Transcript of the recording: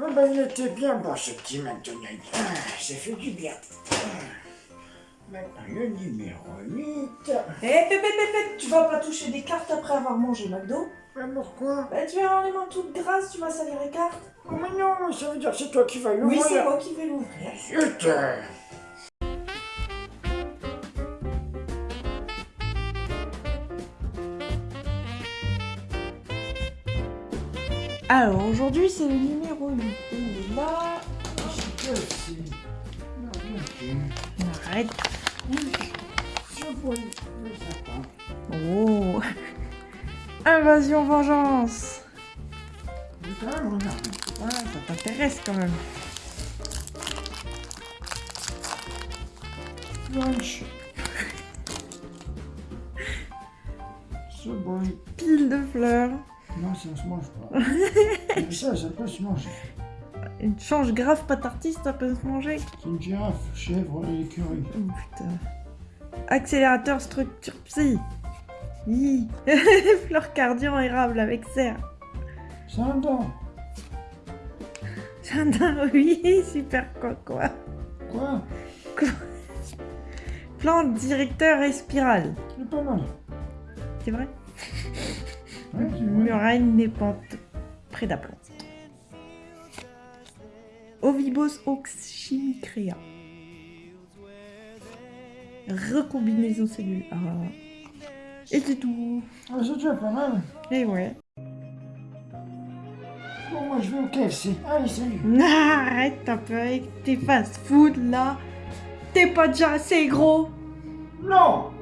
Ah ben, il était bien bon ce petit McDonald's. Ah, ça fait du bien. Ah. Maintenant, le numéro 8. Eh, pépé, pépé, tu vas pas toucher des cartes après avoir mangé McDo Mais pourquoi? Bah, tu vas avoir les mains toutes grasses, tu vas salir les cartes. Oh, mais non, ça veut dire que c'est toi qui vas l'ouvrir. Oui, c'est moi qui vais l'ouvrir. Zut Alors, aujourd'hui, c'est le numéro 8. Il est là. Je sais. Non, non, Arrête. Je vois le sapin. Oh Invasion vengeance. Ah, ça t'intéresse quand même. Lunch. Ce bruit. Pile de fleurs. Non, ça se mange pas. Mais ça, ça peut se manger. Une change grave pas tartiste, ça peut se manger. C'est une girafe, chèvre et écureuil. Oh putain. Accélérateur structure psy. Hi. Fleur cardian érable avec serre. C'est un dent. Jardin, oui, super quoi quoi. Quoi? Plante directeur et spirale. C'est pas mal. C'est c'est vrai? Muraille népante près plante. Ovibos oxymicrea. Recombinaison cellule. Et c'est tout. Ah, c'est déjà pas mal. Et ouais. Bon, moi, je vais au KFC. Allez, salut. Arrête un peu avec tes fast-food là. T'es pas déjà assez gros. Non